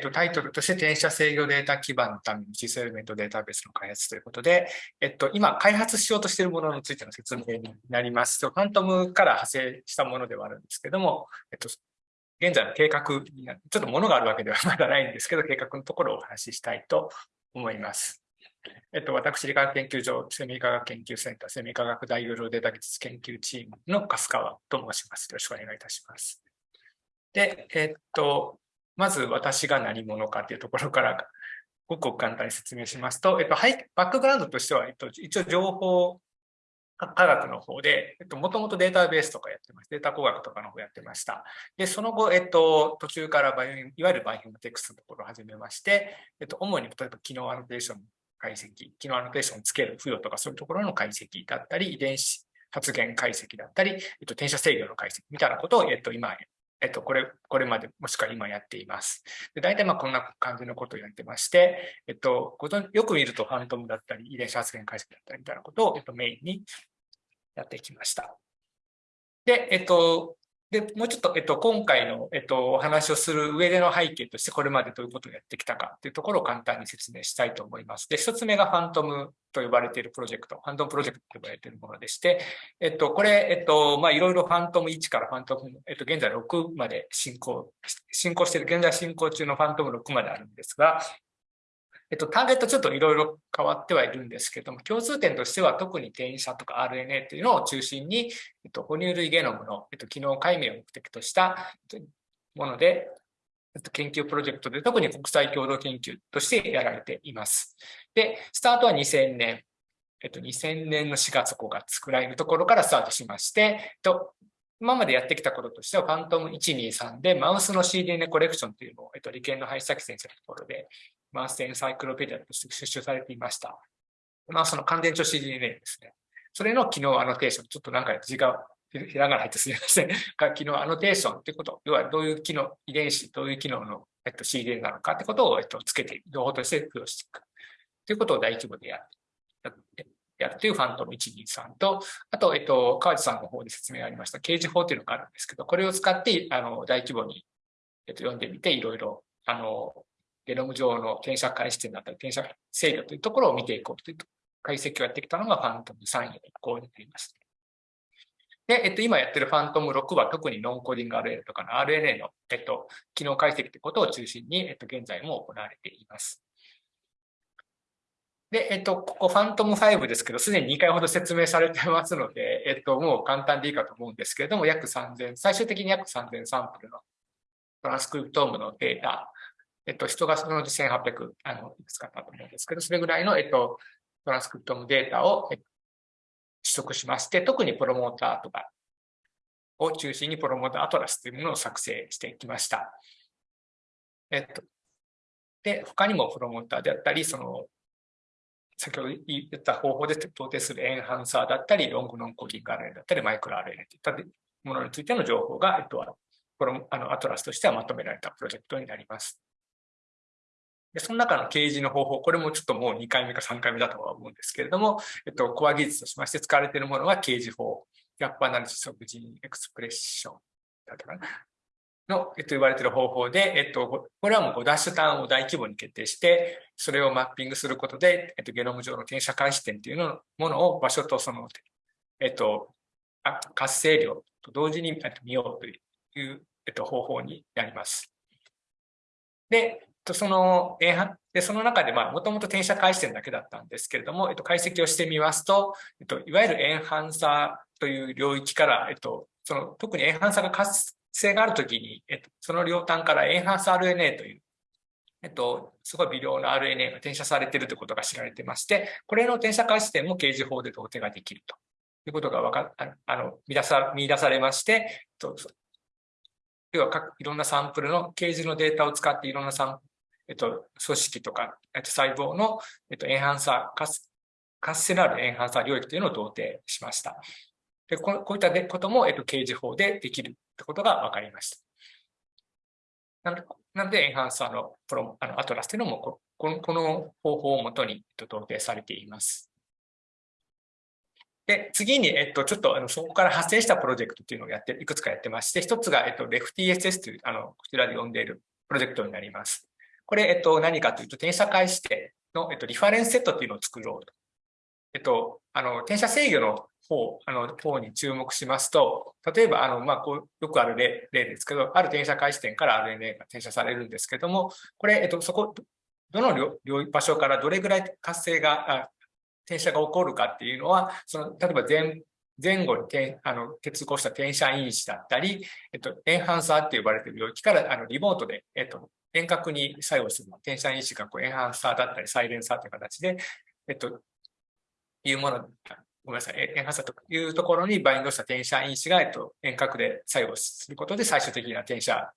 と、タイトルとして転写制御データ基盤のためのシスエレメントデータベースの開発ということで、えっと、今開発しようとしているものについての説明になります。ファントムから派生したものではあるんですけども、えっと、現在の計画にちょっとものがあるわけではまだないんですけど、計画のところをお話ししたいと思います。えっと、私、理化学研究所、セミ科学研究センター、セミ科学大容量データ技術研究チームの粕川と申します。よろしくお願いいたします。で、えっと、まず私が何者かというところからごく簡単に説明しますと、えっと、バックグラウンドとしては、えっと、一応情報科学の方で、えっと、もともとデータベースとかやってました。データ工学とかの方やってました。で、その後、えっと、途中からバイオいわゆるバイオテクスのところを始めまして、えっと、主に例えば機能アノテーション解析、機能アノテーションをつける付与とかそういうところの解析だったり、遺伝子発現解析だったり、えっと、転写制御の解析みたいなことを、えっと、今、えっと、これ、これまで、もしくは今やっています。で大体まあこんな感じのことをやってまして、えっと、よく見るとファントムだったり、遺伝子発現解析だったりみたいなことを、えっと、メインにやってきました。で、えっと、で、もうちょっと、えっと、今回の、えっと、お話をする上での背景として、これまでどういうことをやってきたかというところを簡単に説明したいと思います。で、一つ目がファントムと呼ばれているプロジェクト、ファントムプロジェクトと呼ばれているものでして、えっと、これ、えっと、ま、いろいろファントム1からファントム、えっと、現在6まで進行、進行している、現在進行中のファントム6まであるんですが、えっと、ターゲットちょっといろいろ変わってはいるんですけども、共通点としては特に転移者とか RNA というのを中心に、えっと、哺乳類ゲノムの、えっと、機能解明を目的としたもので、えっと、研究プロジェクトで特に国際共同研究としてやられています。で、スタートは2000年、えっと、2000年の4月5月くらいのところからスタートしまして、えっと、今までやってきたこととしては、ファントム123でマウスの CDN コレクションというのを、えっと、理系の林崎先生のところでマースエンサイクロペディアとして出集されていました。まあ、その乾電池 CDNA ですね。それの機能アノテーション、ちょっとなんか字がひらがな入ってすみません。が 機能アノテーションってこと、要はどういう機能、遺伝子、どういう機能の、えっと、CDNA なのかってことを、えっと、つけて、情報として付与していく。ということを大規模でやる。やるというファントム123と、あと、えっと、川地さんの方で説明がありました、刑事法というのがあるんですけど、これを使って、あの、大規模に、えっと、読んでみて、いろいろ、あの、ゲノム上の転写回視点だったり、転写制御というところを見ていこうという解析をやってきたのがファントム3位の移行になります。で、えっと、今やってるファントム6は特にノンコーディング RNA とかの RNA の、えっと、機能解析ということを中心に、えっと、現在も行われています。で、えっと、ここファントム5ですけど、すでに2回ほど説明されてますので、えっと、もう簡単でいいかと思うんですけれども、約3000、最終的に約3000サンプルのトランスクリプトームのデータえっと、人がそのうち1800、あの、いくつかあったと思うんですけど、それぐらいの、えっと、トランスクリプトのデータを、取得しまして、特にプロモーターとかを中心に promoter atlas というものを作成してきました。えっと、で、他にもプロモーターであったり、その、先ほど言った方法で同定するエンハンサーだったり、 long non-coding RNA だったり、 microRNA といったものについての情報が、えっと、あのアトラスとしてはまとめられたプロジェクトになります。で、その中の掲示の方法、これもちょっともう2回目か3回目だとは思うんですけれども、えっと、コア技術としまして使われているものは掲示法、ギャップアナリシスオブジンエクスプレッションだったかな。の、えっと、言われている方法で、えっと、これはもうダッシュターンを大規模に決定して、それをマッピングすることで、えっと、ゲノム上の転写開始点というのものを場所とその、えっと、活性量と同時に見ようという、えっと、方法になります。で、とその、えでその中で、まあ、もともと転写回線だけだったんですけれども、えっと、解析をしてみますと、えっと、いわゆるエンハンサーという領域から、えっと、その特にエンハンサーが活性があるときに、えっと、その両端からエンハンス RNA という、えっと、すごい微量な RNA が転写されているということが知られてまして、これの転写回視点も掲示法で同定ができると。いうことがわかあの見出さ見出されまして、えっと要は各いろんなサンプルの掲示のデータを使っていろんなサンえっと、組織とか、えっと、細胞の、えっと、エンハンサー、活性のあるエンハンサー領域というのを同定しました。でこういったことも、えっと、刑事法でできるってことが分かりました。なので、なのでエンハンサーのプロあのアトラスというのもこの、この方法をもとに、えっと、同定されています。で、次に、えっと、ちょっと、あの、そこから発生したプロジェクトというのをやって、いくつかやってまして、一つが、えっと、レフ TSS という、あの、こちらで呼んでいるプロジェクトになります。これ、えっと、何かというと、転写開始点の、えっと、リファレンスセットっていうのを作ろうと。えっと、あの、転写制御の方、あの、方に注目しますと、例えば、あの、まあ、こう、よくある例例ですけど、ある転写開始点から RNA が転写されるんですけども、これ、えっと、そこ、どの場所からどれぐらい活性が、転写が起こるかっていうのは、その、例えば前、前後にあの結合した転写因子だったり、えっと、エンハンサーって呼ばれている領域からあのリモートで、えっと、遠隔に作用する転写因子がこうエンハンサーだったりサイレンサーという形で、えっと、いうもの、ごめんなさい、エンハンサーというところにバインドした転写因子が、えっと、遠隔で作用することで最終的な転写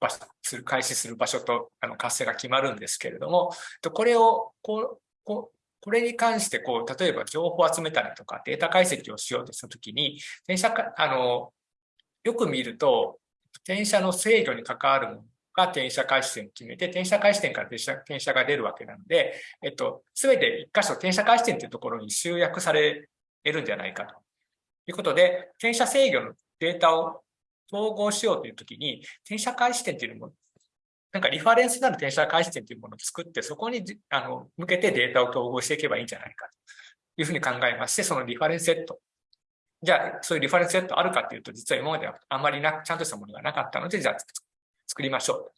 場所する、開始する場所とあの活性が決まるんですけれども、これをこう、こうこれに関して、こう、例えば情報を集めたりとか、データ解析をしようとしたときに、転写か、あの、よく見ると、転写の制御に関わるものが転写開始点を決めて、転写開始点から転写転写が出るわけなので、えっと、すべて一箇所転写開始点というところに集約されるんじゃないかということで、転写制御のデータを統合しようというときに、転写開始点というのもなんかリファレンスになる転写開始点というものを作って、そこにあの向けてデータを統合していけばいいんじゃないかというふうに考えまして、そのリファレンスセット。じゃあ、そういうリファレンスセットあるかというと、実は今まではあまりなちゃんとしたものがなかったので、じゃあ作りましょう。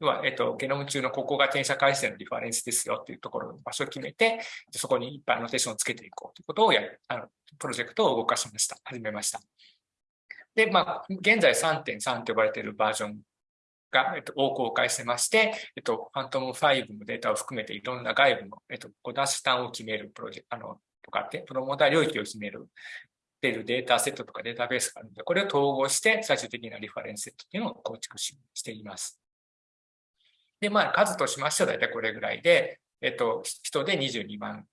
要は、えっと、ゲノム中のここが転写開始点のリファレンスですよっていうところの場所を決めて、そこにいっぱいアノテーションをつけていこうということをやる、あの、プロジェクトを動かしました。始めました。で、まあ、現在3.3と呼ばれているバージョンが、えっと、を公開してまして、えっと、ファントム5のデータを含めていろんな外部の、えっと、5ダッシュ単を決めるプロジェクト、あの、とかって、プロモーター領域を決める、出るデータセットとかデータベースがあるので、これを統合して最終的なリファレンスセットっていうのを構築ししています。で、まあ、数としましては大体これぐらいで、えっと、人で22万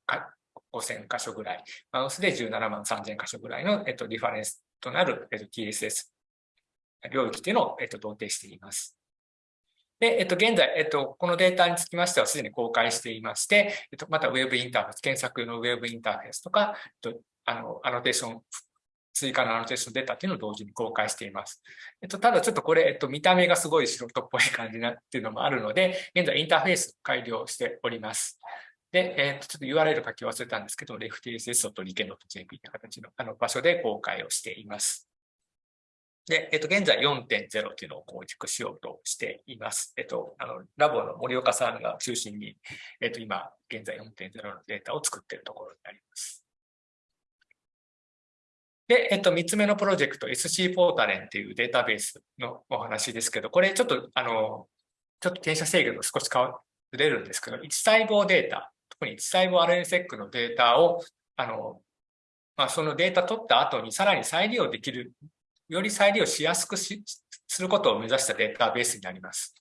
5000箇所ぐらい、マウスで17万3000箇所ぐらいの、えっと、リファレンスとなる、えっと、TSS 領域っていうのを、えっと、同定しています。で、えっと、現在、えっと、このデータにつきましてはすでに公開していまして、えっと、またウェブインターフェース、検索用のウェブインターフェースとか、えっと、あの、アノテーション、追加のアノテーションデータっていうのを同時に公開しています。えっと、ただちょっとこれ、えっと、見た目がすごい素人っぽい感じなっていうのもあるので、現在インターフェース改良しております。で、えっと、ちょっと URL 書き忘れたんですけど、leftss と liken.jp という形のあの場所で公開をしています。で、えっと、現在4.0というのを構築しようとしています。えっと、あの、ラボの森岡さんが中心に、えっと、今、現在4.0のデータを作っているところになります。で、えっと、3つ目のプロジェクト、SC ポータレンっていうデータベースのお話ですけど、これちょっと、あの、ちょっと転写制御と少し変われるんですけど、1細胞データ、特に1細胞 RNSEC のデータを、あの、まあ、そのデータ取った後にさらに再利用できるより再利用しやすくしすることを目指したデータベースになります。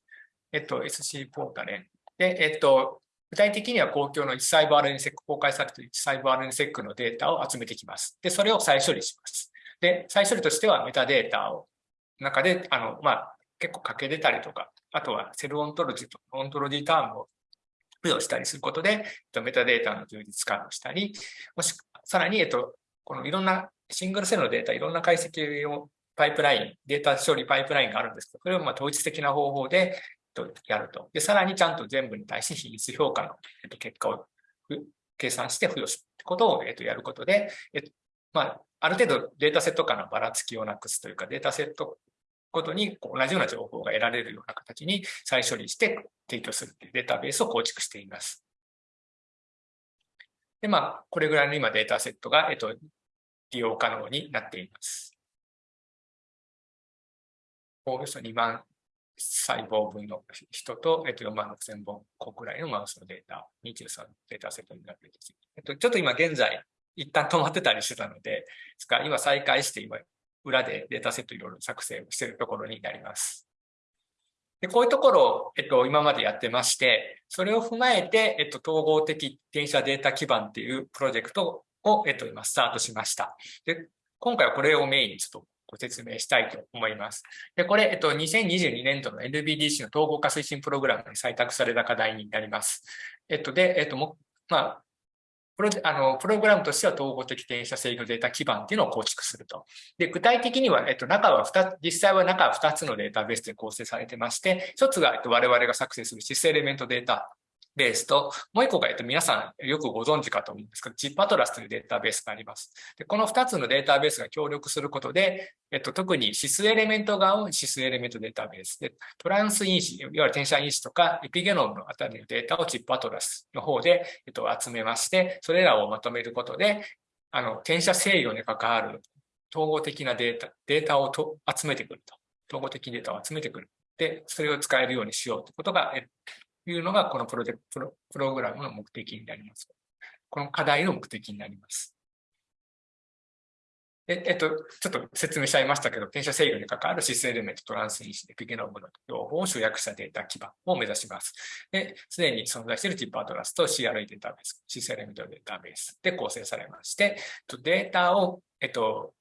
えっと、SC ポータレン。で、えっと、具体的には公共の1細胞 RNSEC、公開されている1細胞 RNSEC のデータを集めてきます。で、それを再処理します。で、再処理としてはメタデータを中で、あの、まあ、結構欠け出たりとか、あとはセルオントロジーとオントロジータームを付与したりすることで、メタデータの充実化をしたり、もし、さらに、えっと、このいろんなシングルセルのデータ、いろんな解析をパイプライン、データ処理パイプラインがあるんですけど、それをま統一的な方法でとやると。で、さらにちゃんと全部に対して比率評価のえっと結果を計算して付与するってことをえっとやることで、えっとまあ、ある程度データセット間のばらつきをなくすというか、データセットごとに同じような情報が得られるような形に再処理して提供するというデータベースを構築しています。で、まあ、これぐらいの今データセットが、えっと、利用可能になっています。およそ2万細胞分の人と、えっと、4万6千本個くらいのマウスのデータ、23データセットになっています。えっと、ちょっと今現在、一旦止まってたりしてたので、ですから今再開して今、裏でデータセットいろいろ作成をしているところになります。でこういうところを、えっと、今までやってまして、それを踏まえて、えっと、統合的転写データ基盤っていうプロジェクトを、えっと、今スタートしました。で、今回はこれをメインにちょっとご説明したいと思います。で、これ、えっと、2022年度の NBDC の統合化推進プログラムに採択された課題になります。えっと、で、えっと、まあ、プロあのプログラムとしては統合的転写制御データ基盤っていうのを構築すると。で、具体的には、えっと、中は2つ、実際は中は2つのデータベースで構成されてまして、1つが、えっと、我々が作成するシスエレメントデータベースと、もう一個が、えっと、皆さんよくご存知かと思うんですけど、ジップアトラスというデータベースがあります。でこの2つのデータベースが協力することで、えっと、特に指数エレメント側を指数エレメントデータベースで、トランス因子、いわゆる転写因子とかエピゲノムのあたりのデータをチップアトラスの方で、えっと、集めまして、それらをまとめることで、あの、転写制御に関わる統合的なデータ、データをと集めてくると。統合的データを集めてくる。で、それを使えるようにしようということが、いうのが、このプロジェクト、プログラムの目的になります。この課題の目的になります。ええっと、ちょっと説明しちゃいましたけど、転写制御に関わるシスエレメント、トランス因子でピゲノムの情報を集約したデータ基盤を目指します。で、すでに存在しているティップアトラスと CRE データベース、シスエレメントデータベースで構成されまして、データを、えっと、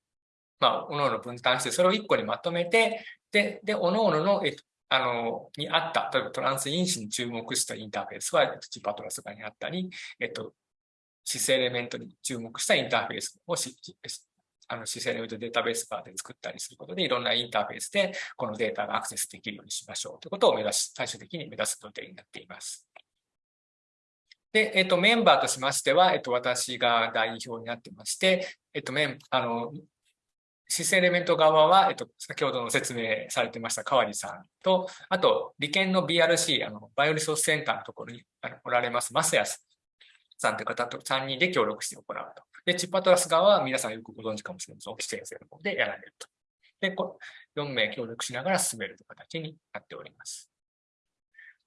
まあ、各々分担して、それを1個にまとめて、で、で、各々の、えっと、あの、にあった、例えばトランス因子に注目したインターフェースは、えっとチパトラス側にあったり、えっと、シスエレメントに注目したインターフェースをあのシスエレメントデータベース側で作ったりすることで、いろんなインターフェースでこのデータがアクセスできるようにしましょうということを目指し、最終的に目指す予定になっています。で、えっと、メンバーとしましては、えっと、私が代表になってまして、えっと、メン、あの、シスエレメント側は、えっと、先ほどの説明されてました川地さんと、あと、理研の BRC、あの、バイオリソースセンターのところにおられます、マスヤスさんという方と3人で協力して行うと。で、チッパトラス側は皆さんよくご存知かもしれません。規制生の方でやられると。で、4名協力しながら進めるという形になっております。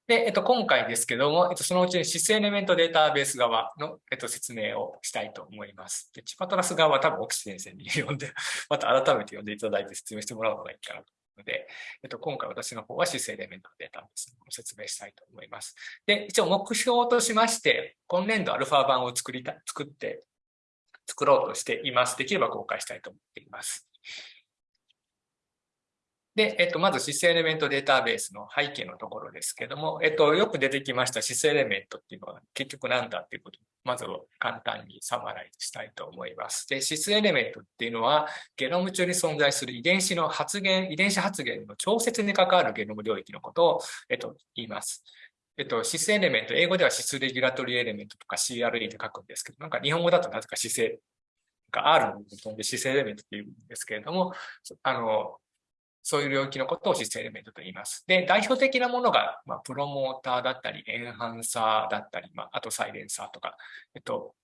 で、えっと、今回ですけども、えっと、そのうちにシスエレメントデータベース側の、えっと、説明をしたいと思います。で、チパトラス側は多分、奥先生に呼んで、また改めて呼んでいただいて説明してもらうのがいいかなと思うので、えっと、今回私の方はシスエレメントデータベースを説明したいと思います。で、一応目標としまして、今年度アルファ版を作りた、作って、作ろうとしています。できれば公開したいと思っています。で、えっと、まずシスエレメントデータベースの背景のところですけども、えっと、よく出てきましたシスエレメントっていうのは結局何だっていうことを、まず簡単にサマライズしたいと思います。で、シスエレメントっていうのは、ゲノム中に存在する遺伝子の発現、遺伝子発現の調節に関わるゲノム領域のことを、えっと、言います。えっと、シスエレメント、英語ではシスレギュラトリーエレメントとか CRE で書くんですけど、なんか日本語だとなぜか姿勢が R の部分で姿勢エレメントっていうんですけれども、あの、そういう領域のことをシステムエレメントと言います。で、代表的なものが、まあ、プロモーターだったり、エンハンサーだったり、まあ、あとサイレンサーとか、えっと、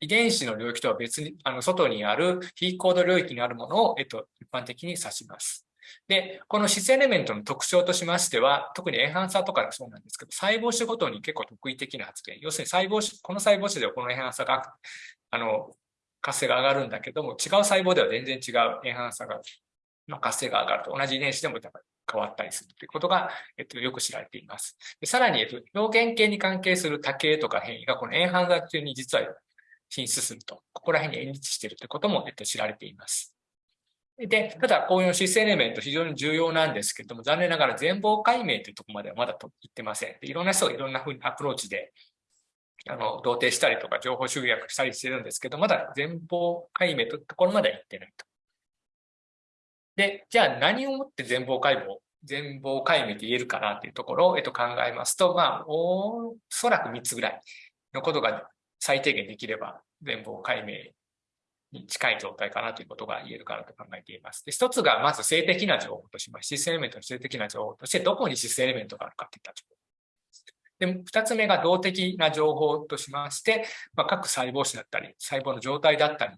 遺伝子の領域とは別に、あの、外にある非コード領域にあるものを、えっと、一般的に指します。で、このシスエレメントの特徴としましては、特にエンハンサーとかそうなんですけど、細胞種ごとに結構特異的な発言。要するに細胞種、この細胞種ではこのエンハンサーが、あの、活性が上がるんだけども、違う細胞では全然違うエンハンサーがの活性が上がると同じ遺伝子でも変わったりするということが、えっと、よく知られています。でさらに、えっと、病原系に関係する多形とか変異がこのエンハンザ中に実は進出すると、ここら辺に演出しているということも、えっと、知られています。で、ただ、こういうシスエレメント非常に重要なんですけれども、残念ながら全貌解明というところまではまだと言ってません。でいろんな人がいろんなふうにアプローチで、あの、同定したりとか情報集約したりしてるんですけど、まだ全貌解明というところまでは行ってないと。で、じゃあ何をもって全貌解剖、全貌解明と言えるかなっていうところを、えっと、考えますと、まあ、おそらく3つぐらいのことが最低限できれば、全貌解明に近い状態かなということが言えるかなと考えています。で、一つがまず性的な情報としまして、シスエレメントの性的な情報として、どこにシスエレメントがあるかといった情報。で、二つ目が動的な情報としまして、まあ、各細胞種だったり、細胞の状態だったり、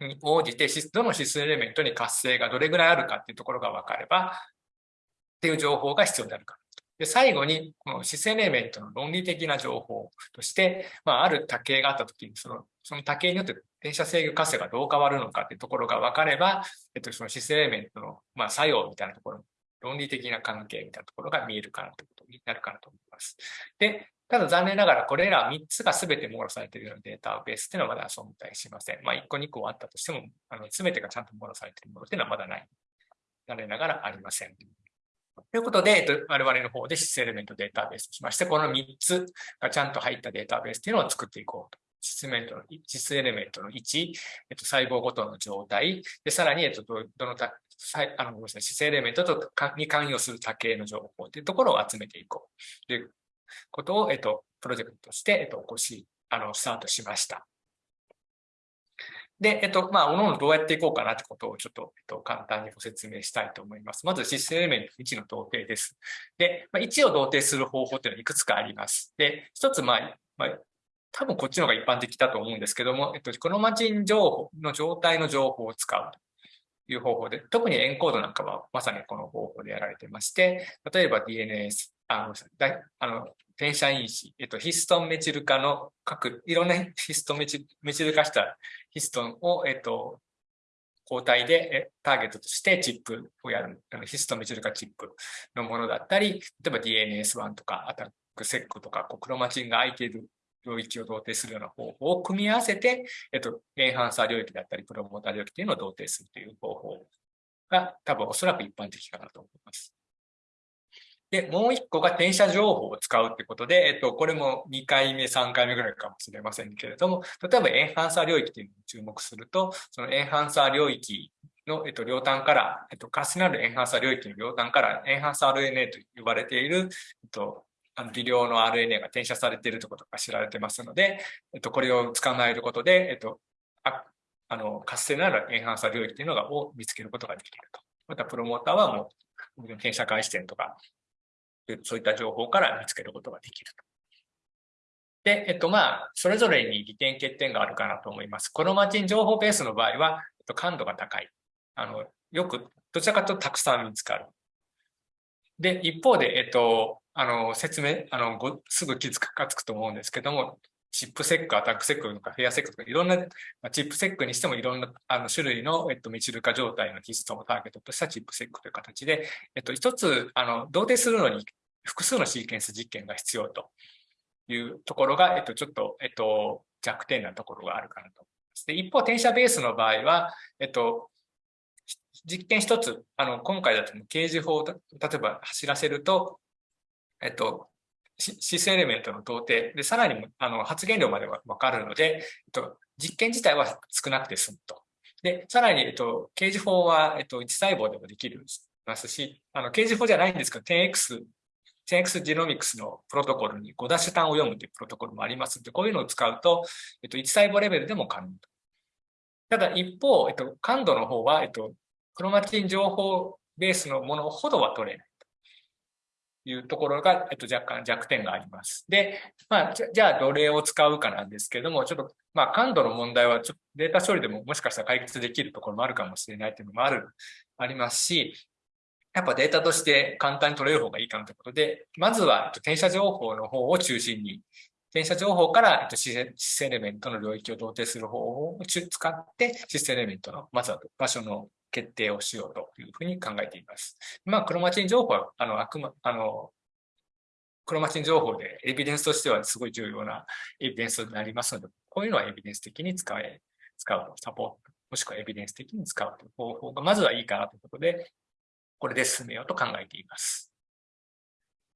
に応じて、どの指数エレメントに活性がどれぐらいあるかっていうところが分かれば、っていう情報が必要になるか。で、最後に、この指数エレメントの論理的な情報として、まあ、ある多形があったときに、その、その多形によって電車制御活性がどう変わるのかっていうところが分かれば、えっと、その指数エレメントの、まあ、作用みたいなところ、論理的な関係みたいなところが見えるかなということになるかなと思います。で、ただ残念ながらこれら3つが全て網羅されているようなデータベースっていうのはまだ存在しません。まあ1個2個あったとしても、あの全てがちゃんと網羅されているものっていうのはまだない。残念ながらありません。ということで、我々の方でシスエレメントデータベースとしまして、この3つがちゃんと入ったデータベースっていうのを作っていこう質メントの、質エレメントの位置、えっと、細胞ごとの状態、で、さらに、えっと、どのた、あの、ごめんなさい、質エレメントとに関与する多形の情報というところを集めていこうということを、えっと、プロジェクトとして、えっと、起こし、あの、スタートしました。で、えっと、まあ、おのおのどうやっていこうかなってことをちょっと、えっと、簡単にご説明したいと思います。まず、システムエレメント1の同定です。で、まあ、1を同定する方法っていうのはいくつかあります。で、一つ、まあ、まあ、多分こっちの方が一般的だと思うんですけども、えっと、クロマチン情報の状態の情報を使うという方法で、特にエンコードなんかはまさにこの方法でやられてまして、例えば DNS、あの、あの転写因子、えっと、ヒストンメチル化の各、いろんなヒストンメチメチル化したヒストンを、えっと、抗体でターゲットとしてチップをやる、あのヒストンメチル化チップのものだったり、例えば DNS1 とかアタックセックとかこう、クロマチンが空いている領域を同定するような方法を組み合わせて、えっと、エンハンサー領域だったり、プロモーター領域というのを同定するという方法が多分おそらく一般的かなと思。で、もう一個が転写情報を使うってことで、えっと、これも2回目、3回目ぐらいかもしれませんけれども、例えばエンハンサー領域というのに注目すると、そのエンハンサー領域の、えっと、両端から、えっと、カスナルエンハンサー領域の両端からエンハンサー RNA と呼ばれている、えっと、あの微量の RNA が転写されているということが知られてますので、えっと、これを捕まえることで、えっと、ああの活性なるエンハンサー領域というのがを見つけることができると。また、プロモーターはもう、転写回視点とか、そういった情報から見つけることができると。で、えっと、まあ、それぞれに利点欠点があるかなと思います。このマチン情報ベースの場合は、えっと、感度が高い。あの、よく、どちらかというとたくさん見つかる。で、一方で、えっと、あの、説明、あの、ごすぐ気づかつくと思うんですけども、チップセック、アタックセックとかフェアセックとかいろんな、まあチップセックにしてもいろんなあの種類の、えっと、ミチル化状態のヒストをターゲットとしたチップセックという形で、えっと、一つ、あの、同定するのに複数のシーケンス実験が必要というところが、えっと、ちょっと、えっと、弱点なところがあるかなと思います。で、一方、転写ベースの場合は、えっと、実験一つ、あの、今回だと掲示法を例えば走らせると、えっと、シスエレメントの同定で、さらにあの発現量まではわかるので、えっと、実験自体は少なくて済むと。で、さらに、えっと、掲示法は、えっと、1細胞でもできるますし、あの、掲示法じゃないんですけど、10X、10X ジノミクスのプロトコルに5ダッシュ単を読むというプロトコルもありますので、こういうのを使うと、えっと、1細胞レベルでも可能と。ただ、一方、えっと、感度の方は、えっと、クロマチン情報ベースのものほどは取れないいうところが、えっと、若干弱点があります。で、まあ、じゃあ、どれを使うかなんですけれども、ちょっと、まあ、感度の問題はちょっとデータ処理でももしかしたら解決できるところもあるかもしれないというのもある、ありますし、やっぱデータとして簡単に取れる方がいいかなということで、まずは転写情報の方を中心に、転写情報からシスエレメントの領域を同定する方法を使って、シスエレメントの、まずは場所の決定をしようというふうに考えています。まあ、クロマチン情報は、あの、あくま、あの、クロマチン情報でエビデンスとしてはすごい重要なエビデンスになりますので、こういうのはエビデンス的に使え、使う、サポート、もしくはエビデンス的に使うという方法がまずはいいかなということで、これで進めようと考えています。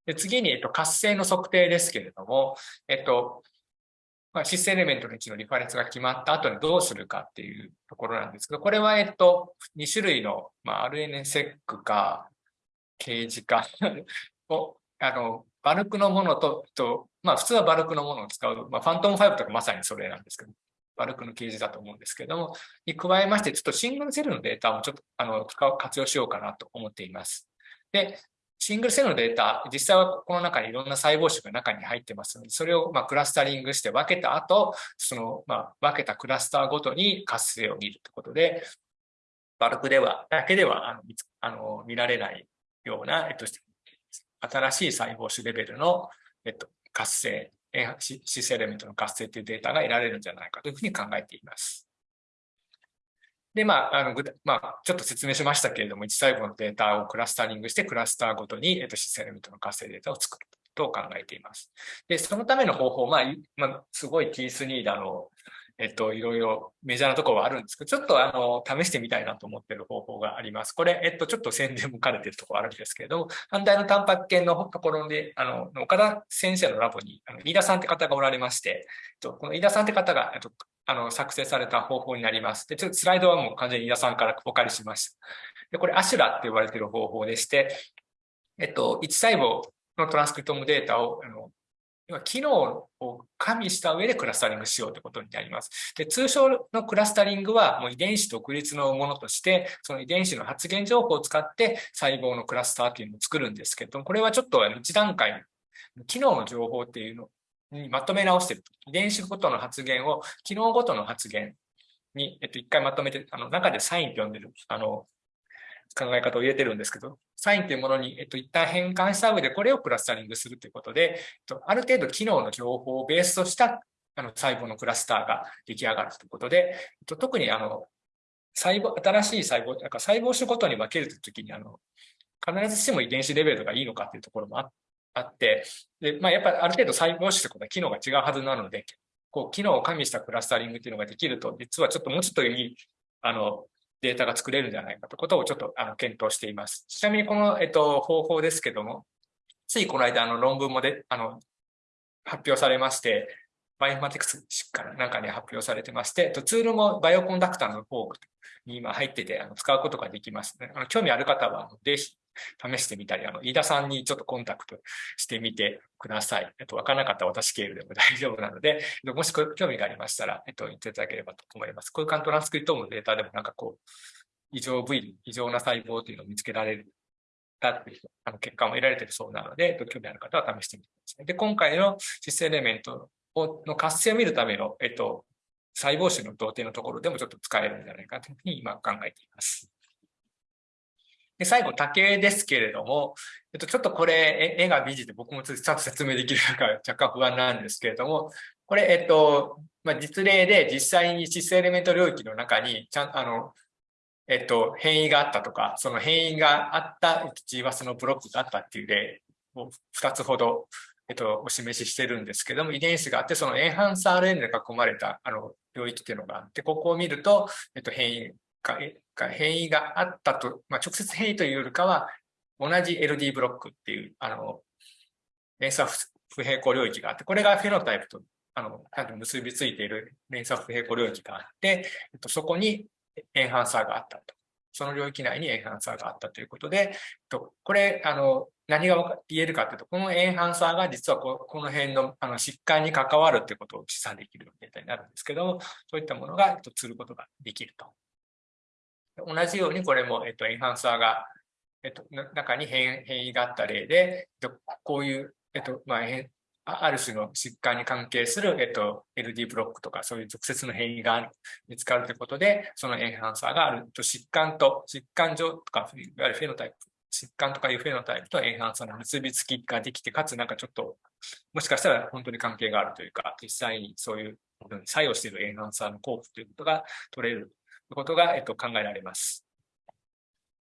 で次に、えっと、活性の測定ですけれども、えっと、まあ、シスエレメントの位置のリファレンスが決まった後にどうするかっていうところなんですけど、これは、えっと、2種類の、まあ、RNSEC か、掲示か を、あの、バルクのものと、とまあ、普通はバルクのものを使う、まあ、ファントム5とかまさにそれなんですけど、バルクの掲示だと思うんですけども、に加えまして、ちょっとシングルセルのデータもちょっと、あの、活用しようかなと思っています。で、シングルセルのデータ、実際はこの中にいろんな細胞種が中に入ってますので、それをまクラスタリングして分けた後、そのま分けたクラスターごとに活性を見るということで、バルクでは、だけではあのあの見られないような、えっと、新しい細胞種レベルの、えっと、活性、シスエレメントの活性というデータが得られるんじゃないかというふうに考えています。で、まあ、あの、まあ、ちょっと説明しましたけれども、1細胞のデータをクラスタリングして、クラスターごとに、えっと、システムとの活性データを作ると考えています。で、そのための方法、まあ、まあ、すごいキースニーダの、えっと、いろいろメジャーなところはあるんですけど、ちょっとあの、試してみたいなと思ってる方法があります。これ、えっと、ちょっと宣伝も兼ねてるところあるんですけれども、反対のタンパク系のところで、あの、岡田先生のラボに、あの飯田さんって方がおられまして、えっとこの飯田さんって方が、えっと、あの、作成された方法になります。で、ちょっとスライドはもう完全に飯田さんからお借りしました。で、これ、アシュラって呼ばれている方法でして、えっと、1細胞のトランスクリプトムデータを、あの、機能を加味した上でクラスタリングしようということになります。で、通称のクラスタリングはもう遺伝子独立のものとして、その遺伝子の発現情報を使って細胞のクラスターというのを作るんですけど、これはちょっと一段階、機能の情報っていうのにまとめ直してる。遺伝子ごとの発現を、機能ごとの発現に、えっと、一回まとめて、あの、中でサインって呼んでる、あの、考え方を入れてるんですけど、サインというものに、えっと、一旦変換した上でこれをクラスタリングするということで、えっと、ある程度機能の情報をベースとしたあの細胞のクラスターが出来上がるということで、えっと、特にあの細胞、新しい細胞、なんか細胞種ごとに分けるときに、あの、必ずしても遺伝子レベルがいいのかっていうところもあっあって、で、まあ、やっぱりある程度細胞種ということは機能が違うはずなので、こう、機能を加味したクラスタリングっていうのができると、実はちょっともうちょっといい、あの、データが作れるんじゃないかということをちょっとあの検討しています。ちなみにこの、えっと、方法ですけども、ついこの間あの論文もであの発表されまして、バイオマティクスからなんかに発表されてまして、ツールもバイオコンダクターのフォークに今入っててあの使うことができますね。あの興味ある方はぜひ試してみたり、あの飯田さんにちょっとコンタクトしてみてください。えっと、わからなかったら私経由でも大丈夫なので、もし興味がありましたら、えっと、言っていただければと思います。空間トランスクリプトのデータでもなんかこう、異常部位、異常な細胞というのを見つけられるだっていうあの結果も得られてるそうなので、興味ある方は試してみてください。で、今回のシスエレメントをの活性を見るための、えっと、細胞種の同定のところでもちょっと使えるんじゃないかというふうに今考えています。で、最後、竹ですけれども、えっと、ちょっとこれ、絵が美人で僕もちゃんと説明できるか 若干不安なんですけれども、これ、えっと、まあ、実例で実際にシスエレメント領域の中に、ちゃん、あの、えっと、変異があったとか、その変異があった GWAS のブロックがあったっていう例を2つほど、えっと、お示ししてるんですけども、遺伝子があって、そのエンハンス RN で囲まれたあの領域っていうのがあって、ここを見ると、えっと、変異が、変異があったと、まあ、直接変異というよりかは、同じ LD ブロックっていう、あの、連鎖不平行領域があって、これがフェノタイプと、あの、ちゃんと結びついている連鎖不平行領域があって、えっと、そこにエンハンサーがあったと。その領域内にエンハンサーがあったということで、えっとこれ、あの、何が言えるかというと、このエンハンサーが実はここの辺のあの疾患に関わるということを示唆できるデータになるんですけど、そういったものがえっと釣ることができると。同じようにこれも、えっと、エンハンサーが、えっと、中に変異があった例で、こういう、えっと、まあ、ある種の疾患に関係する、えっと、LD ブロックとかそういう直接の変異が見つかるということで、そのエンハンサーがあると疾患と、疾患上とか、いわゆるフェノタイプ、疾患とかいうフェノタイプとエンハンサーの結びつきができて、かつなんかちょっと、もしかしたら本当に関係があるというか、実際にそういう作用しているエンハンサーの効果ということが取れることが、えっと、考えられます。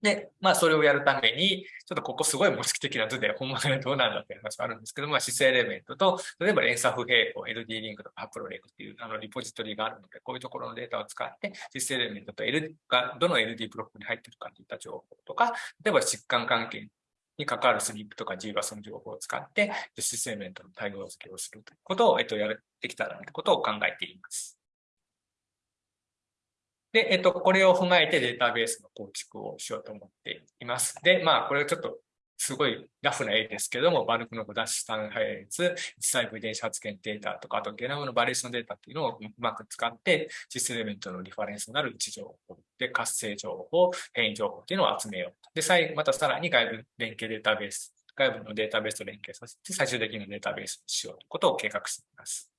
で、まあ、それをやるために、ちょっとここすごい模式的な図で、本物がどうなんだっていう話があるんですけど、まあ、姿勢エレメントと、例えば連鎖不平行、LD リンクとかハプロレクっていうあのリポジトリがあるので、こういうところのデータを使って、姿勢エレメントと L がどの LD ブロックに入ってるかといった情報とか、例えば疾患関係に関わるスリップとか G はその情報を使って、シスエレメントの対応付けをするということを、えっと、やってきたらということを考えています。で、えっと、これを踏まえてデータベースの構築をしようと思っています。で、まあ、これはちょっとすごいラフな絵ですけども、バルクのダッシュ単配列、実際部遺伝子発現データとか、あとゲノムのバリエーションデータっていうのをうまく使って、実エレメントのリファレンスになる位置情報で、活性情報、変異情報っていうのを集めようと。で、最後、またさらに外部連携データベース、外部のデータベースと連携させて、最終的なデータベースにしようということを計画しています。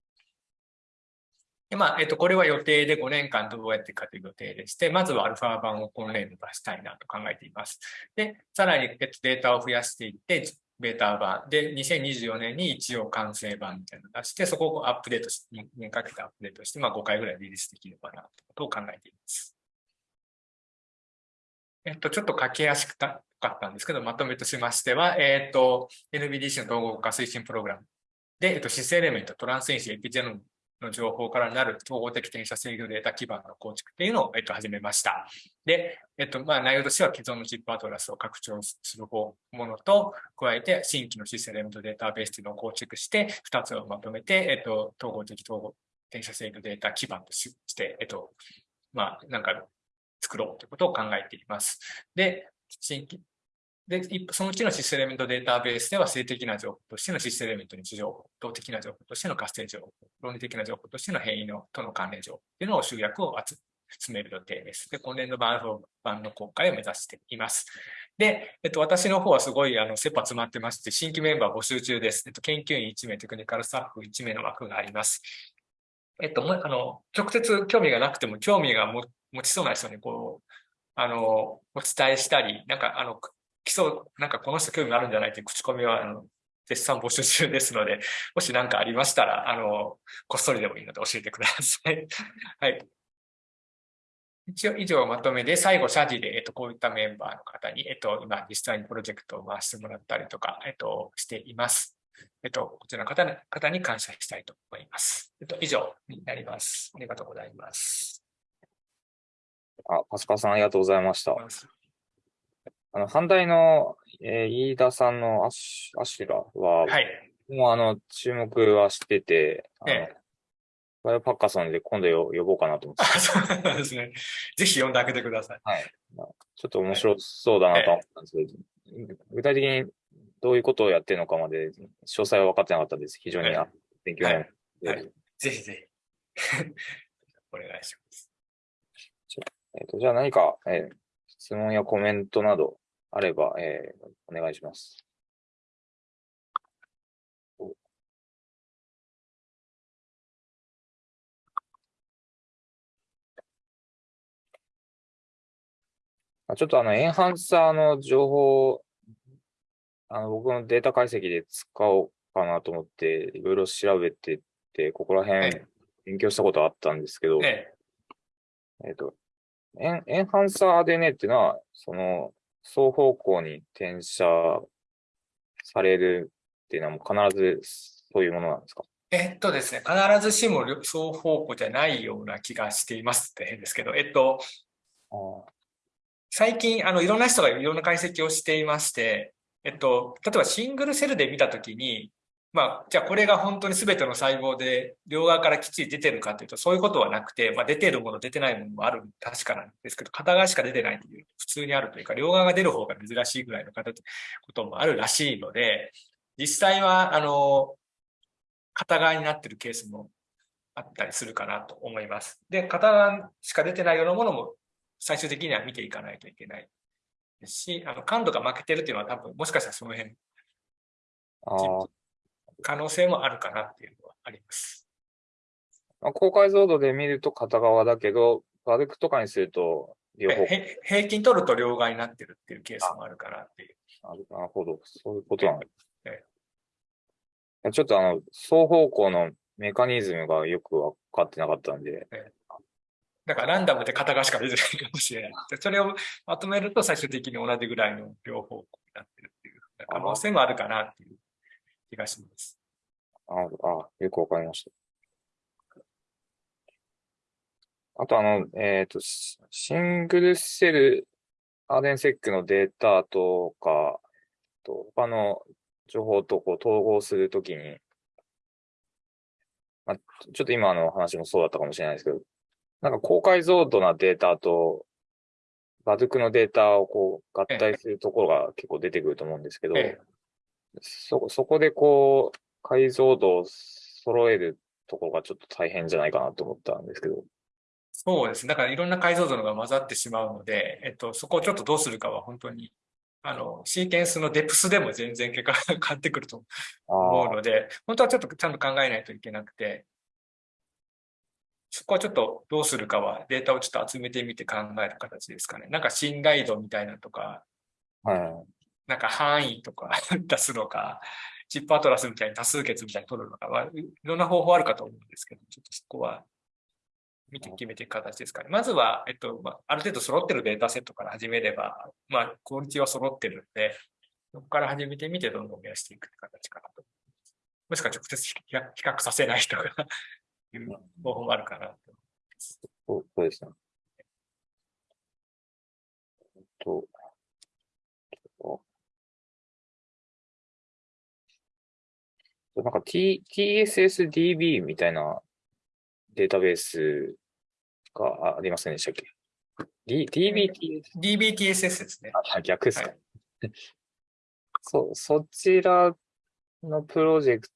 で、まあ、えっと、これは予定で5年間どうやっていくかという予定でして、まずはアルファ版を今年度出したいなと考えています。で、さらに、えっと、データを増やしていって、ベータ版で、2024年に一応完成版みたいなのを出して、そこをアップデートし、2年かけてアップデートして、まあ5回ぐらいリリースできればなとと考えています。えっと、ちょっと書きやすかったんですけど、まとめとしましては、えっと、NBDC の統合化推進プログラムで、えっと、シスエレメント、トランス因子、エピジェノムの情報からなる統合的転写制御データ基盤の構築っていうのを、えっと、始めました。で、えっと、まあ、内容としては既存のチップアトラスを拡張するものと、加えて新規のシステムとデータベースというのを構築して、2つをまとめて、えっと、統合的統合転写制御データ基盤として、えっと、まあ、なんか作ろうということを考えています。で、新規で、そのうちのシステムエレメントデータベースでは性的な情報としてのシステムエレメントに情報、動的な情報としての活性情報、論理的な情報としての変異のとの関連情報というのを集約を集める予定です。で、今年度版版の公開を目指しています。で、えっと、私の方はすごい、あの、切羽詰まってまして、新規メンバー募集中です。えっと、研究員1名、テクニカルスタッフ1名の枠があります。えっと、あの、直接興味がなくても、興味が持ちそうな人に、こう、あの、お伝えしたり、なんか、あの、基礎、なんかこの人興味あるんじゃないという口コミは、あの、絶賛募集中ですので、もし何かありましたら、あの、こっそりでもいいので教えてください。はい。一応以上まとめで、最後、謝辞で、えっと、こういったメンバーの方に、えっと、今、実際にプロジェクトを回してもらったりとか、えっと、しています。えっと、こちらの方方に感謝したいと思います。えっと、以上になります。ありがとうございます。あ、パスカさん、ありがとうございました。あの、反対の、えー、飯田さんのアシアシュラは、はい。もうあの、注目はしてて、ええ。バイオパッカソンで今度呼ぼうかなと思って。そうなんですね。ぜひ呼んであげてください。はい。まあ、ちょっと面白そうだなと思ったんですけど、ええ、具体的にどういうことをやってるのかまで、詳細は分かってなかったです。非常に、はい、勉強になる、はい。はい。ぜひぜひ。お願いします。えっ、ー、と、じゃあ何か、えー、質問やコメントなどあれば、えー、お願いします。ちょっとあの、エンハンサーの情報、あの、僕のデータ解析で使おうかなと思って、いろいろ調べてて、ここら辺勉強したことあったんですけど、えっ、と、エンエンハンサーでねっていうのは、その、双方向に転写されるっていうのはもう必ずそういうものなんですか？えっとですね、必ずしも双方向じゃないような気がしていますって変ですけど、えっと、最近、あの、いろんな人がいろんな解析をしていまして、えっと、例えばシングルセルで見たときに、まあ、じゃあこれが本当に全ての細胞で両側からきっちり出てるかというと、そういうことはなくて、まあ、出てるもの、出てないものもある確かなんですけど、片側しか出てないという、普通にあるというか、両側が出る方が珍しいぐらいのこともあるらしいので、実際は、あの、片側になってるケースもあったりするかなと思います。で、片側しか出てないようなものも最終的には見ていかないといけないですし、あの感度が負けてるっていうのは多分、もしかしたらその辺、可能性もあるかなっていうのはあります。高解像度で見ると片側だけど、バルクとかにすると両方。平均取ると両側になってるっていうケースもあるかなっていう。なるほど。そういうことなんです。ちょっとあの、双方向のメカニズムがよくわかってなかったんで。だからランダムで片側しか出てないかもしれない。それをまとめると最終的に同じぐらいの両方向になってるっていう可能性もあるかなっていう気がします。ああ、よくわかりました。あと、あの、えっ、ー、と、シングルセルアーデンセックのデータとか、と他の情報とこう統合するときに、まあ、ちょっと今の話もそうだったかもしれないですけど、なんか高解像度なデータと、バズクのデータをこう合体するところが結構出てくると思うんですけど、ええ、そ、そこでこう、解像度を揃えるところがちょっと大変じゃないかなと思ったんですけど。そうですね。だからいろんな解像度のが混ざってしまうので、えっと、そこをちょっとどうするかは本当に、あの、シーケンスのデプスでも全然結果が変わってくると思うので、本当はちょっとちゃんと考えないといけなくて、そこはちょっとどうするかはデータをちょっと集めてみて考える形ですかね。なんか信頼度みたいなとか、はい、なんか範囲とか 出すのか、チップアトラスみたいに多数決みたいに取るのかは、いろんな方法あるかと思うんですけど、ちょっとそこは見て決めていく形ですかね。まずは、えっと、まあ、ある程度揃ってるデータセットから始めれば、まあ、クオリティは揃ってるんで、そこから始めてみてどんどん増やしていくって形かなと。もしくは直接比較させない人が いう方法もあるかなと。そうそうですね。えっと、なんか T、TSSDB みたいなデータベースがありませんでしたっけ ?D、DBTS? DBTSS ですね。あ、逆ですか。は そ、そちらのプロジェク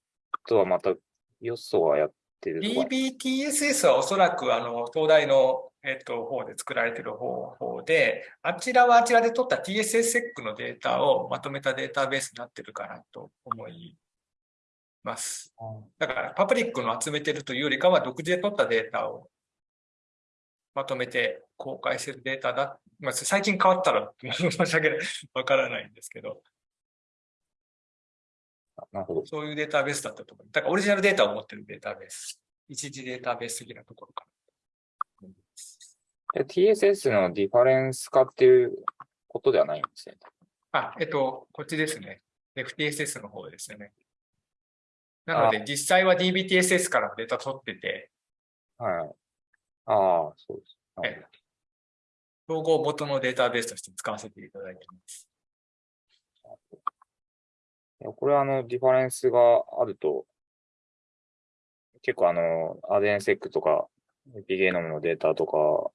トはまた、よそはやってる DBTSS はおそらくあの東大の、えっと、方で作られている方法で、あちらはあちらで取った TSSEC のデータをまとめたデータベースになってるかなと思います。だからパブリックの集めてるというよりかは独自で取ったデータをまとめて公開してるデータだ。まあ、最近変わったら申し訳ない。わからないんですけど、なるほど。そういうデータベースだったと思う。だからオリジナルデータを持ってるデータベース。一時データベース的なところかな。で TSS のディファレンス化っていうことではないんですね。あ、えっと、こっちですね。FTSS の方ですよね。なので、実際は DBTSS からデータ取ってて、はい。ああ、そうです。なるえ統合元のデータベースとして使わせていただいています。これはあの、ディファレンスがあると、結構あの、アデンセックとか、エピゲノムのデータとか、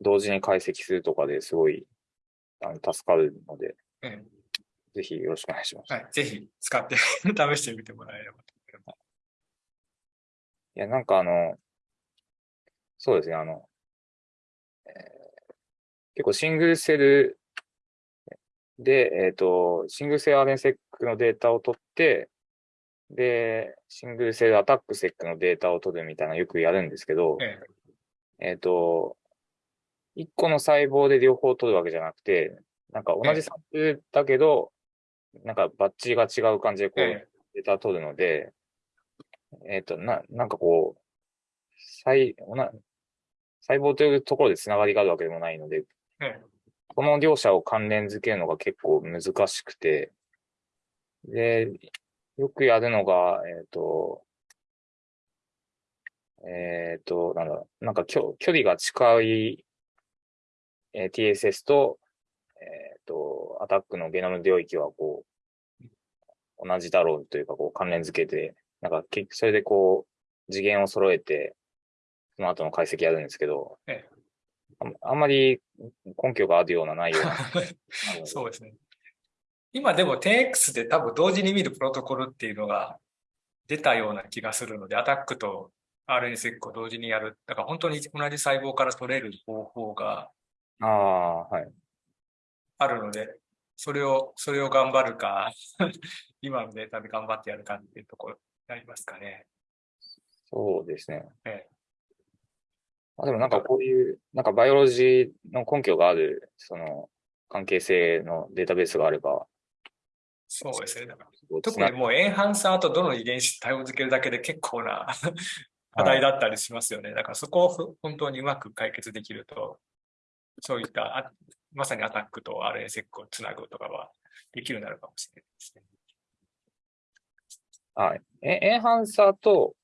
同時に解析するとかですごい、あの、助かるので、えぜひよろしくお願いします。えはい、ぜひ使って 試してみてもらえればと思います。いや、なんかあの、そうですね、あの、えー結構シングルセルで、えっ、と、シングルセルアレンセックのデータを取って、で、シングルセルアタックセックのデータを取るみたいなのよくやるんですけど、ええ。っ、と、一個の細胞で両方取るわけじゃなくて、なんか同じサンプルだけど、なんかバッチが違う感じでこう、えデータを取るので、えっ、と、な、なんかこう、細、おな細胞というところでつながりがあるわけでもないので、ええこの両者を関連づけるのが結構難しくて、で、よくやるのが、えっ、と、えっ、と、なんだ、なんか距距離が近い、えー TSS と、えっ、と、アタックのゲノム領域はこう、同じだろうというか、こう関連づけて、なんか結局それでこう、次元を揃えて、その後の解析やるんですけど、ええああんまり根拠があるようなないような。そうですね。今でも 10X で多分同時に見るプロトコルっていうのが出たような気がするので、アタックと RNSEC を同時にやる。だから本当に同じ細胞から取れる方法がああ、はい。あるので、それを、それを頑張るか、今のデータで頑張ってやるかっていうところになりますかね。そうですね。ええあでもなんかこういう、なんかバイオロジーの根拠がある、その、関係性のデータベースがあれば、そうですね。特にもうエンハンサーとどの遺伝子対応づけるだけで結構な 課題だったりしますよね。だからそこをふ本当にうまく解決できると、そういったあまさにアタックと RNSEC をつなぐとかはできるようになるかもしれないですね。はい。えエンハンサーと、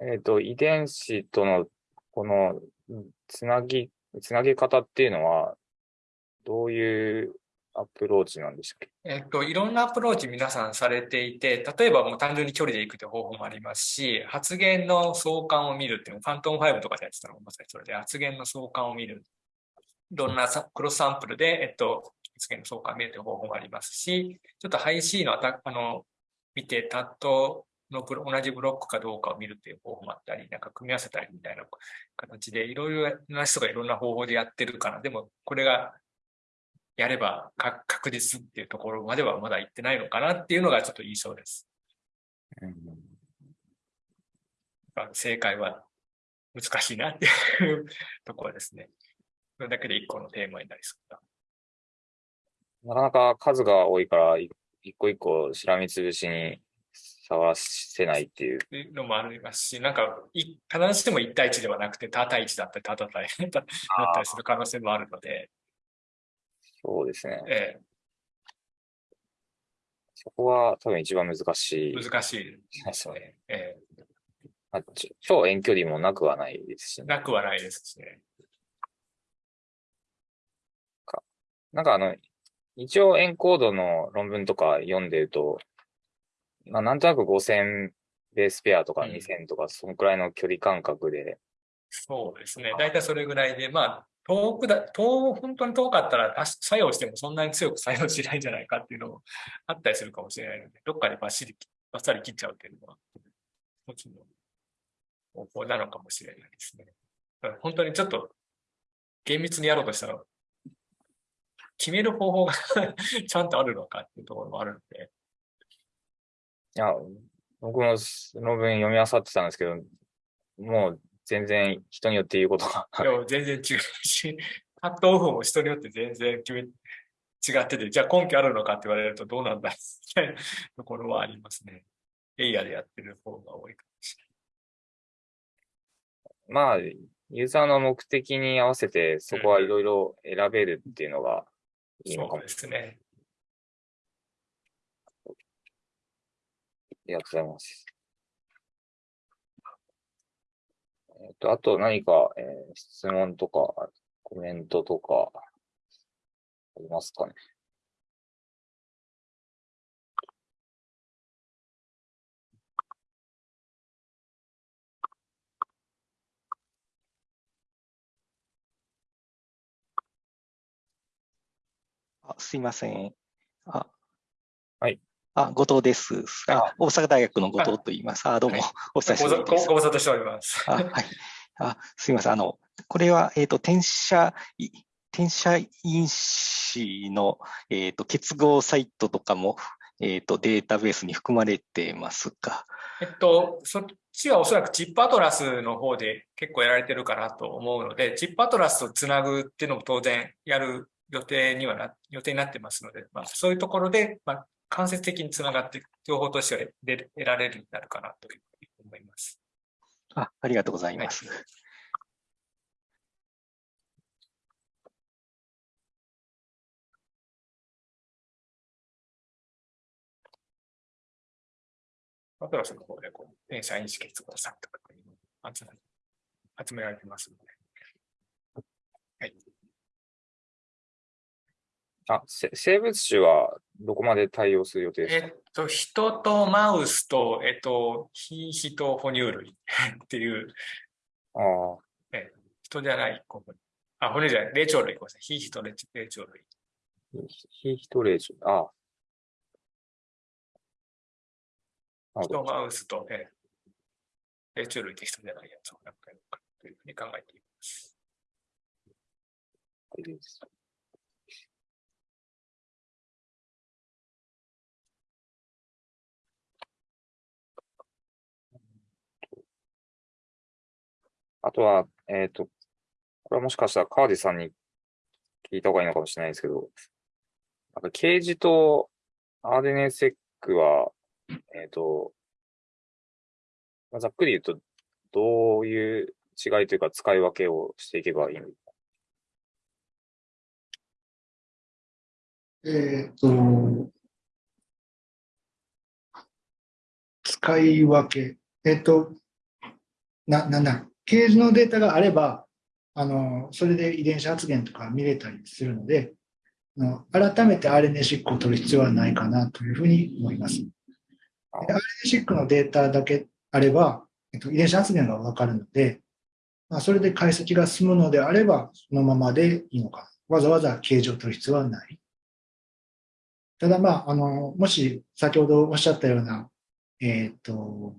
えっ、と、遺伝子との、この、つなぎ、つなげ方っていうのは、どういうアプローチなんでしたっけ？えっと、いろんなアプローチ皆さんされていて、例えばもう単純に距離で行くという方法もありますし、発現の相関を見るっていうの、ファントム5とかでやってたのがまさにそれで、発現の相関を見る。いろんなさクロスサンプルで、えっと、発現の相関を見るという方法もありますし、ちょっとハイ C のアタあの、見て、タットのブロ同じブロックかどうかを見るっていう方法もあったり、なんか組み合わせたりみたいな形で、いろいろな人がいろんな方法でやってるから、でもこれがやれば確実っていうところまではまだ行ってないのかなっていうのがちょっと印象です。うん正解は難しいなっていうところですね。それだけで一個のテーマになりそうだ。なかなか数が多いから、一個一個しらみつぶしに探せないっていう。のもありますし、なんか、い必ずしも1対1ではなくて、他対1だったり、他対1 だったりする可能性もあるので、そうですね。えそこは多分一番難しいえ。難しいですね。ええまあ、超遠距離もなくはないですしね。なくはないですしね。なんかあの、一応エンコードの論文とか読んでると、まあなんとなく5000ベースペアとかうん2000とか、そのくらいの距離感覚で、そうですね。大体それぐらいで、まあ、遠くだ、遠、本当に遠かったら、あ作用してもそんなに強く作用しないんじゃないかっていうのもあったりするかもしれないので、どっかでバッシリ、バッサリ切っちゃうっていうのは、一つの方法なのかもしれないですね。本当にちょっと厳密にやろうとしたら、決める方法が ちゃんとあるのかっていうところもあるので、いや、僕も論文読み漁ってたんですけど、もう全然人によって言うことが、でも全然違うし、カットオフも人によって全然決め、違ってて、じゃあ根拠あるのかって言われるとどうなんだみたいなところはありますね。エイヤーでやってる方が多いかもしまあ、ユーザーの目的に合わせてそこはいろいろ選べるっていうのがいい。のかもですね。ありがとうございます。えっと、あと何か、えー質問とか、コメントとか、ありますかね？すいません。あ、はい。あ、後藤です。あ、大阪大学の後藤と言います。あ、どうもはい、お久しごぶりです。ご無沙汰しております。あ、はい。あ、すいません。あの、これは、えっと、転写、い転写因子の、えっと、結合サイトとかも、えっと、データベースに含まれてますか。えっと、そっちはおそらくチップアトラスの方で結構やられてるかなと思うので、チップアトラスとつなぐっていうのも当然やる予定にはな、予定になってますので、まあ、そういうところで、まあ、間接的につながって、情報としては得得られるようになるかなというふうに思います。あ、ありがとうございます。アトラスの方で、こう、電車因子結合さんとか集められてますので。あ、せ生物種はどこまで対応する予定ですか？えっと、人とマウスと、えっと、非人哺乳類 っていう、ああ、人じゃない、こうあ、骨じゃない、霊長類、ごめんなさい。非人霊霊長類。非ヒトレーション。ああ。人、マウスと、えー、霊長類って人じゃないやつをなんかやろうかというふうに考えています。いいですあとは、えっ、と、これはもしかしたら川地さんに聞いた方がいいのかもしれないですけど、なんか、ケージと RNSEC は、えっ、と、まあ、ざっくり言うと、どういう違いというか使い分けをしていけばいいの？か。えっ、と、使い分け。えっ、と、な、なんだ、ケージのデータがあれば、あの、それで遺伝子発現とか見れたりするので、改めて RNA-seq を取る必要はないかなというふうに思います。RNA-seq のデータだけあれば、えっと、遺伝子発現がわかるので、まあ、それで解析が進むのであれば、そのままでいいのか。わざわざ形状を取る必要はない。ただ、まあ、あの、もし先ほどおっしゃったような、えっ、と、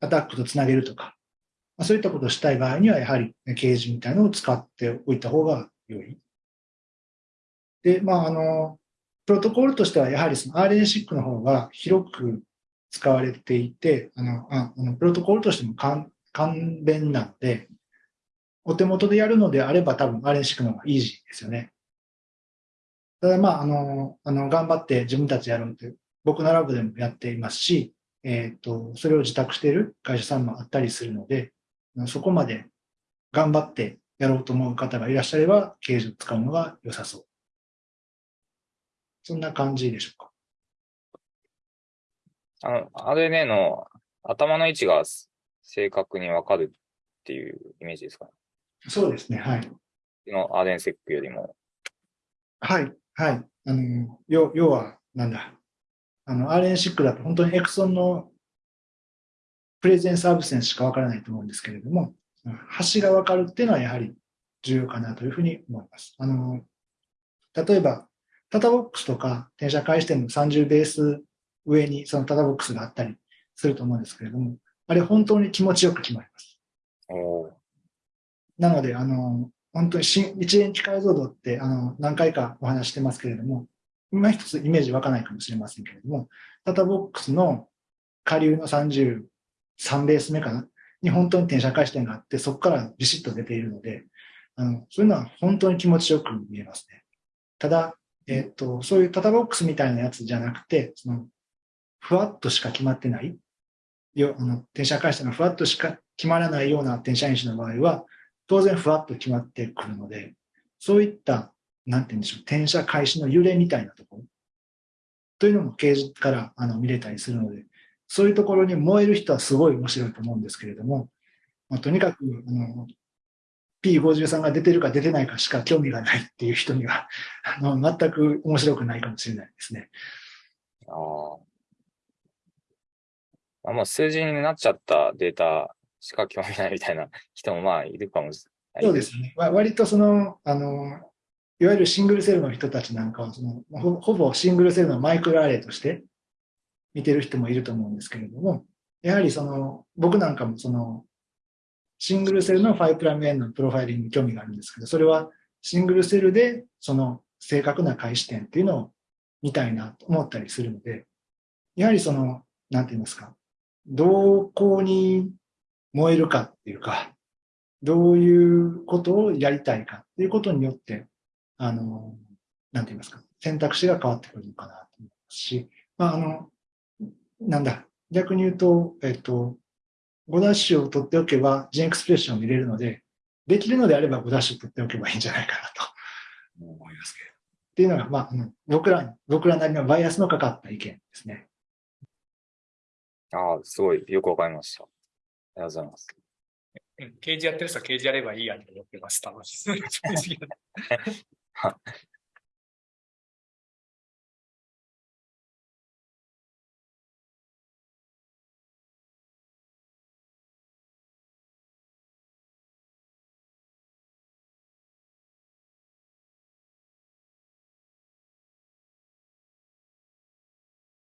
アタックとつなげるとか、ま、そういったことをしたい場合には、やはりケージみたいなのを使っておいた方が良い。で、まあ、あの、プロトコルとしては、やはりその RNA-seq の方が広く使われていて、あの、あのプロトコルとしても簡簡便なので、お手元でやるのであれば多分 RNA-seq の方がイージーですよね。ただまあ、あの、あの、頑張って自分たちやるって、僕のラブでもやっていますし、えっ、と、それを自宅している会社さんもあったりするので、そこまで頑張ってやろうと思う方がいらっしゃれば、ケージを使うのが良さそう。そんな感じでしょうか。あの、RNA の頭の位置が正確にわかるっていうイメージですかね。そうですね。はい。のアーデンセックよりも。はい。はい。あの、要要は、なんだ。あの、RN6 だと本当にエクソンのプレゼンスアブセンスしかわからないと思うんですけれども、端がわかるっていうのはやはり重要かなというふうに思います。あの、例えば、タタボックスとか転写開始点の30ベース上にそのタタボックスがあったりすると思うんですけれども、あれ本当に気持ちよく決まります。なので、あの、本当に新一元機解像度って、あの、何回かお話してますけれども、今一つイメージ湧かないかもしれませんけれども、タタボックスの下流の33ベース目かな？に本当に転写開始点があって、そこからビシッと出ているので、あの、そういうのは本当に気持ちよく見えますね。ただ、えっと、そういうタタボックスみたいなやつじゃなくて、その、ふわっとしか決まってない、よあの転写開始点がふわっとしか決まらないような転写因子の場合は、当然ふわっと決まってくるので、そういった、なんて言うんでしょう、転写開始の揺れみたいなところというのも掲示からあの見れたりするので、そういうところに燃える人はすごい面白いと思うんですけれども、まあ、とにかくあの P53 が出てるか出てないかしか興味がないっていう人には あの全く面白くないかもしれないですね。ああ。まあ、数字になっちゃったデータしか興味ないみたいな 人もまあいるかもしれない。そうですね。わ割とその、あの、いわゆるシングルセルの人たちなんかはそのほ、ほぼシングルセルのマイクロアレイとして見てる人もいると思うんですけれども、やはりその、僕なんかもその、シングルセルの 5'N のプロファイリングに興味があるんですけど、それはシングルセルでその正確な開始点っていうのを見たいなと思ったりするので、やはりその、なんて言いますか、どこに燃えるかっていうか、どういうことをやりたいかっていうことによって、あの、なんて言いますか、選択肢が変わってくるのかなと思いますし、まあ、あの、なんだ、逆に言うと、えっと、5ダッシュを取っておけば、ジンエクスプレッションを見れるので、できるのであれば5ダッシュ取っておけばいいんじゃないかなと思いますけれど。っていうのが、まあ、僕らに、僕らなりのバイアスのかかった意見ですね。ああ、すごいよくわかりました。ありがとうございます。うん刑事やってる人は刑事やればいいやと思ってます。楽しい。